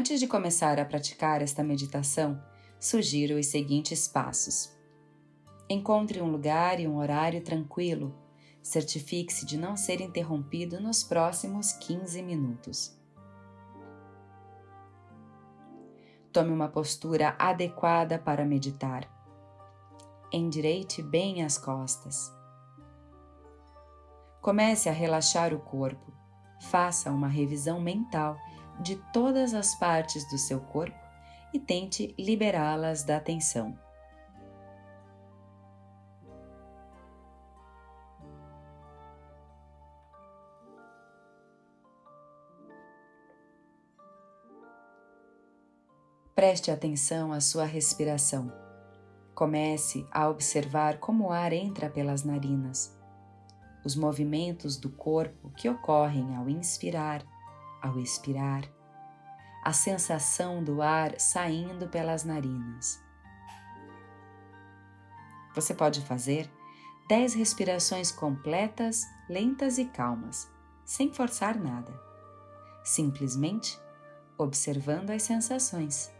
Antes de começar a praticar esta meditação, sugiro os seguintes passos. Encontre um lugar e um horário tranquilo. Certifique-se de não ser interrompido nos próximos 15 minutos. Tome uma postura adequada para meditar. Endireite bem as costas. Comece a relaxar o corpo. Faça uma revisão mental de todas as partes do seu corpo e tente liberá-las da tensão. Preste atenção à sua respiração. Comece a observar como o ar entra pelas narinas, os movimentos do corpo que ocorrem ao inspirar, ao expirar, a sensação do ar saindo pelas narinas. Você pode fazer 10 respirações completas, lentas e calmas, sem forçar nada, simplesmente observando as sensações.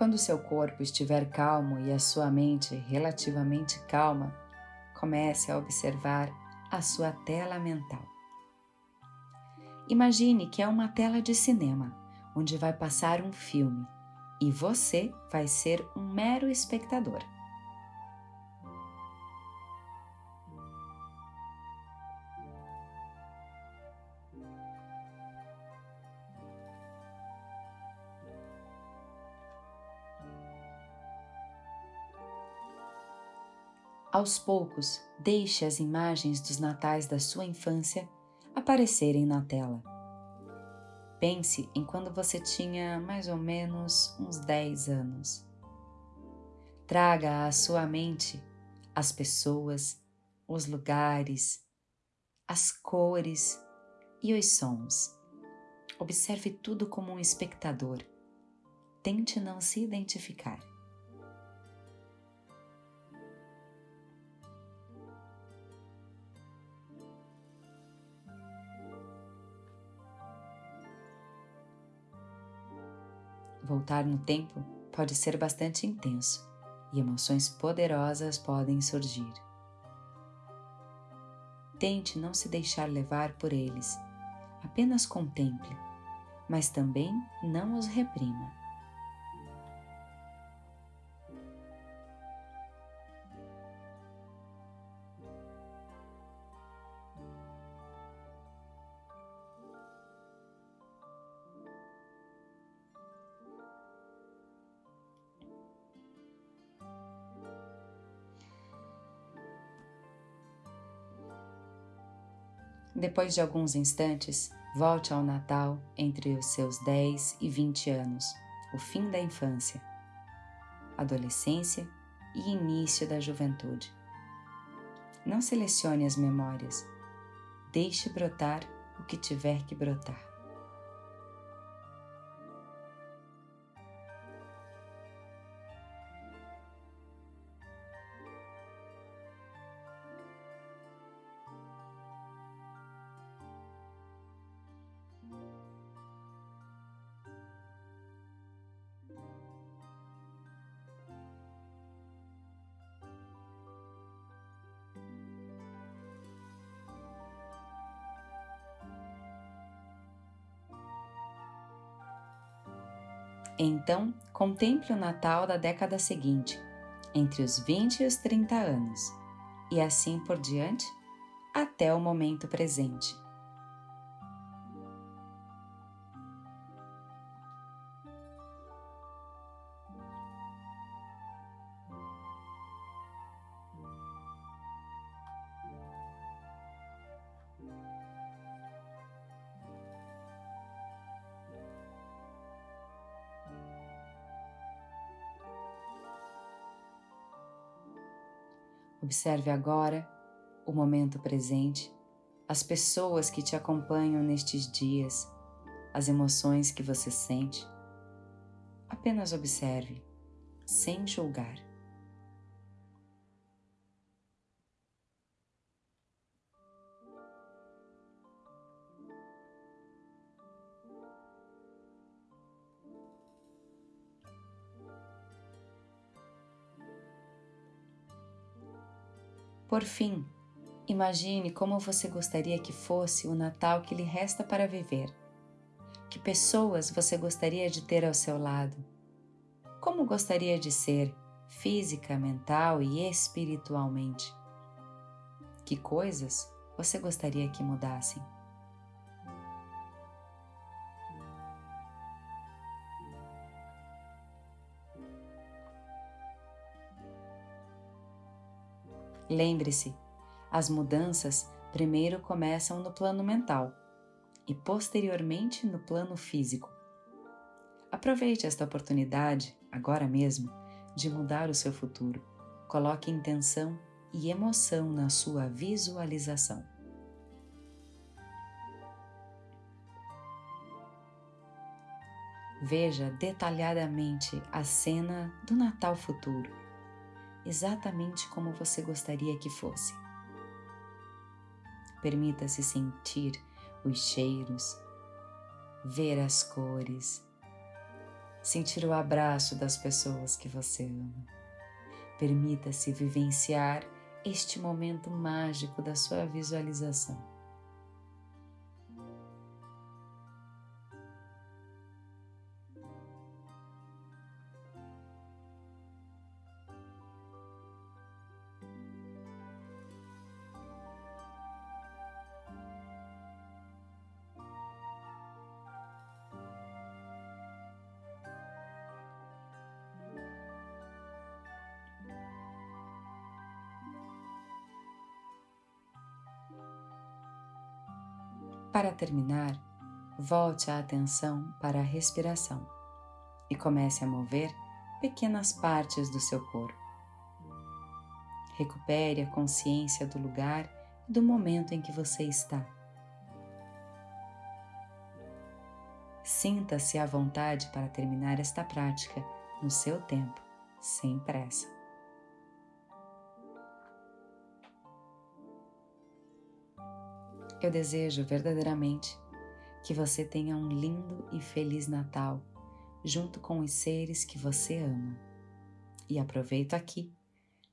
Quando seu corpo estiver calmo e a sua mente relativamente calma, comece a observar a sua tela mental. Imagine que é uma tela de cinema onde vai passar um filme e você vai ser um mero espectador. Aos poucos, deixe as imagens dos natais da sua infância aparecerem na tela. Pense em quando você tinha mais ou menos uns 10 anos. Traga à sua mente as pessoas, os lugares, as cores e os sons. Observe tudo como um espectador. Tente não se identificar. Voltar no tempo pode ser bastante intenso e emoções poderosas podem surgir. Tente não se deixar levar por eles, apenas contemple, mas também não os reprima. Depois de alguns instantes, volte ao Natal entre os seus 10 e 20 anos, o fim da infância, adolescência e início da juventude. Não selecione as memórias, deixe brotar o que tiver que brotar. Então, contemple o Natal da década seguinte, entre os 20 e os 30 anos, e assim por diante, até o momento presente. Observe agora o momento presente, as pessoas que te acompanham nestes dias, as emoções que você sente. Apenas observe, sem julgar. Por fim, imagine como você gostaria que fosse o Natal que lhe resta para viver. Que pessoas você gostaria de ter ao seu lado? Como gostaria de ser, física, mental e espiritualmente? Que coisas você gostaria que mudassem? Lembre-se, as mudanças primeiro começam no plano mental e posteriormente no plano físico. Aproveite esta oportunidade, agora mesmo, de mudar o seu futuro. Coloque intenção e emoção na sua visualização. Veja detalhadamente a cena do Natal futuro exatamente como você gostaria que fosse. Permita-se sentir os cheiros, ver as cores, sentir o abraço das pessoas que você ama. Permita-se vivenciar este momento mágico da sua visualização. Para terminar, volte a atenção para a respiração e comece a mover pequenas partes do seu corpo. Recupere a consciência do lugar e do momento em que você está. Sinta-se à vontade para terminar esta prática no seu tempo, sem pressa. Eu desejo verdadeiramente que você tenha um lindo e feliz Natal junto com os seres que você ama. E aproveito aqui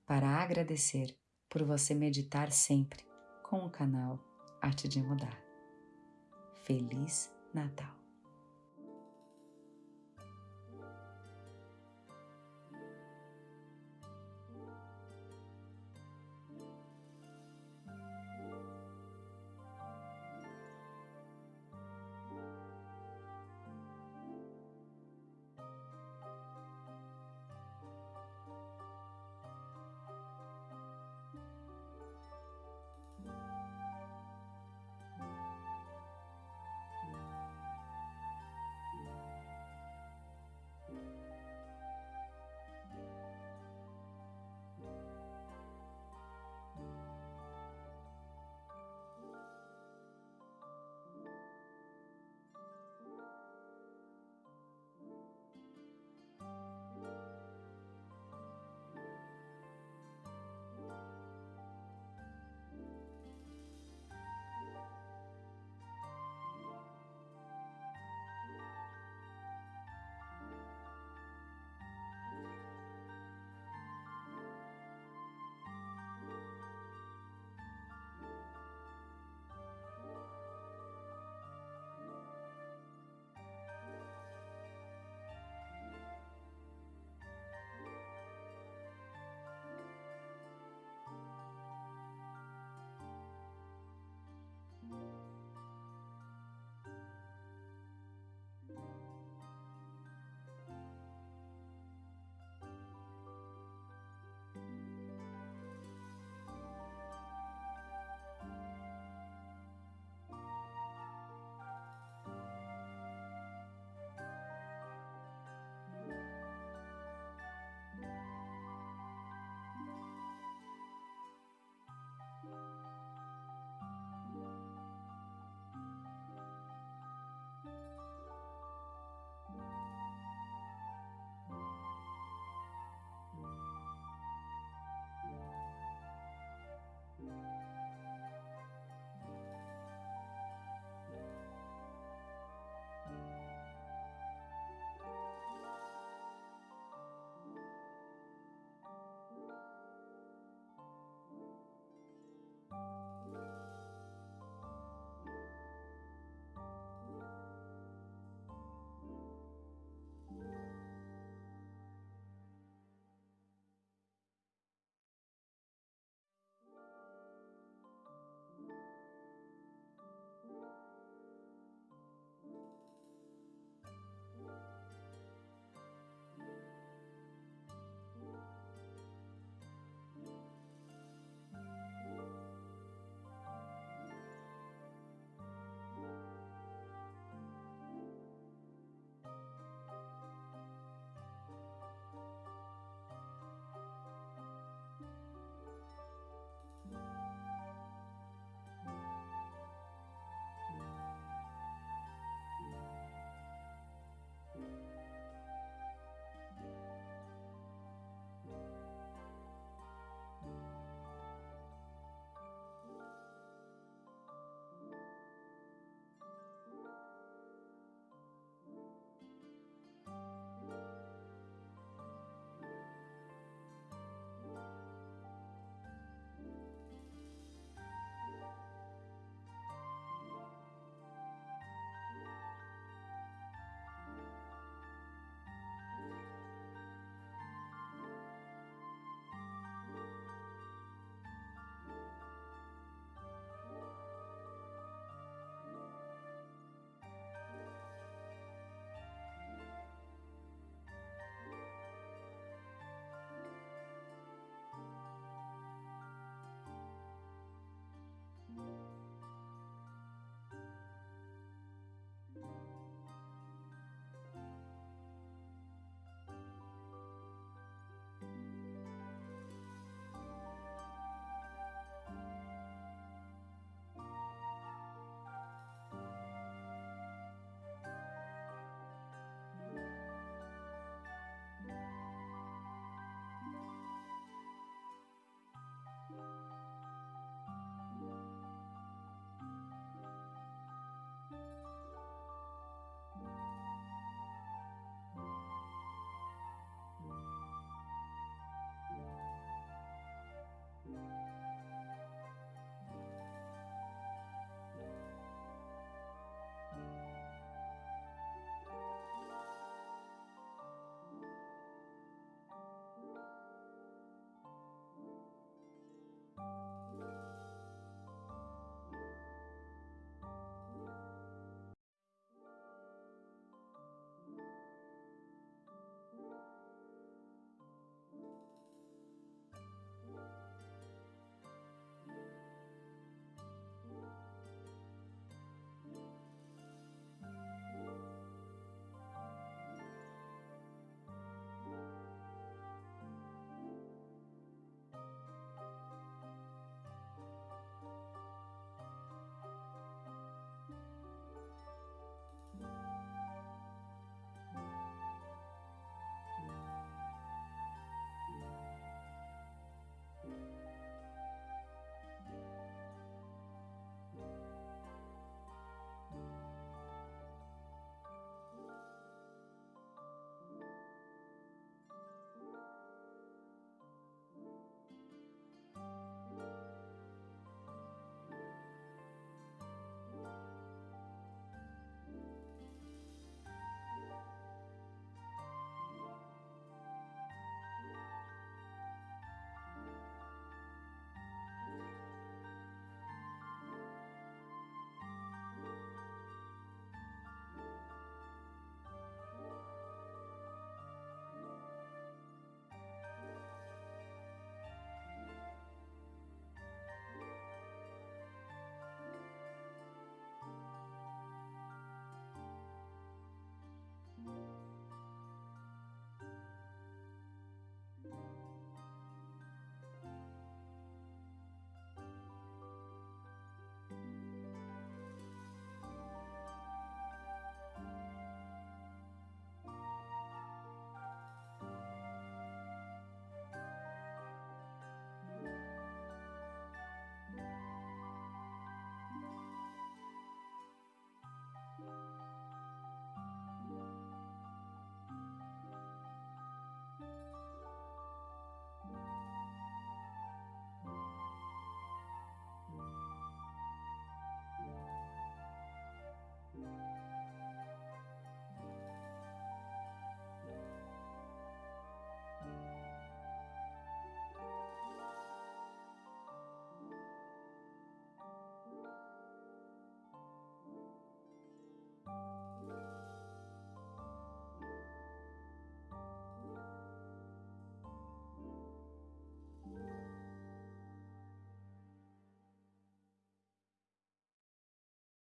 para agradecer por você meditar sempre com o canal Arte de Mudar. Feliz Natal!